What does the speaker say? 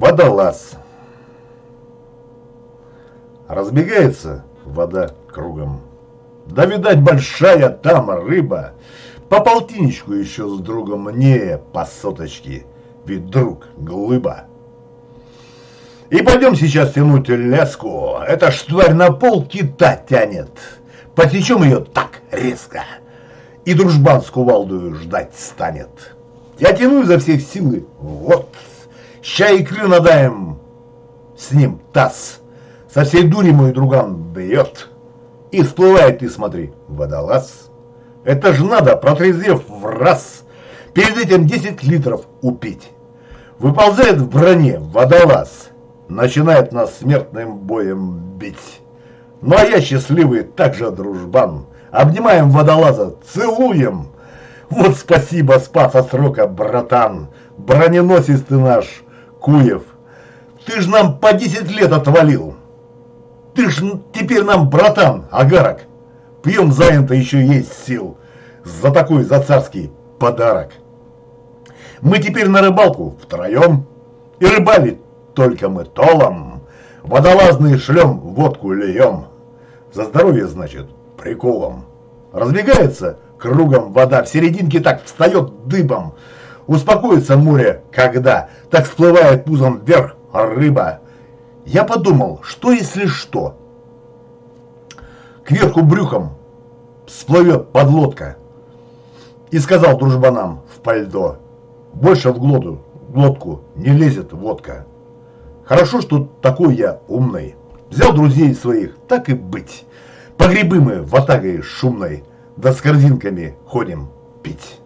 Водолаз. Разбегается вода кругом. Да, видать, большая там рыба. По полтинечку еще с другом мне по соточке. Ведь друг глыба. И пойдем сейчас тянуть леску. Эта штварь на пол кита тянет. Потечем ее так резко. И дружбан с кувалдою ждать станет. Я тяну изо всех силы. Вот. Ща икры надаем с ним таз. Со всей дури мой друган бьет. И всплывает, ты смотри, водолаз. Это ж надо, протрезвев в раз, перед этим 10 литров упить. Выползает в броне водолаз, начинает нас смертным боем бить. Ну а я счастливый, также дружбан. Обнимаем водолаза, целуем. Вот спасибо, спас от срока, братан. Броненосец ты наш, Куев, ты ж нам по 10 лет отвалил. Ты ж теперь нам братан, Агарок. Пьем заинто еще есть сил. За такой, за царский подарок. Мы теперь на рыбалку втроем. И рыбали только мы толом. Водолазные шлем, водку льем. За здоровье, значит, приколом. Разбегается кругом вода, в серединке так встает дыбом. Успокоится море, когда так всплывает пузом вверх рыба. Я подумал, что если что? Кверху брюхом всплывет подлодка. И сказал дружбанам в пальдо, больше в глоту, глотку не лезет водка. Хорошо, что такой я умный. Взял друзей своих, так и быть. Погребы мы в атагой шумной, да с корзинками ходим пить.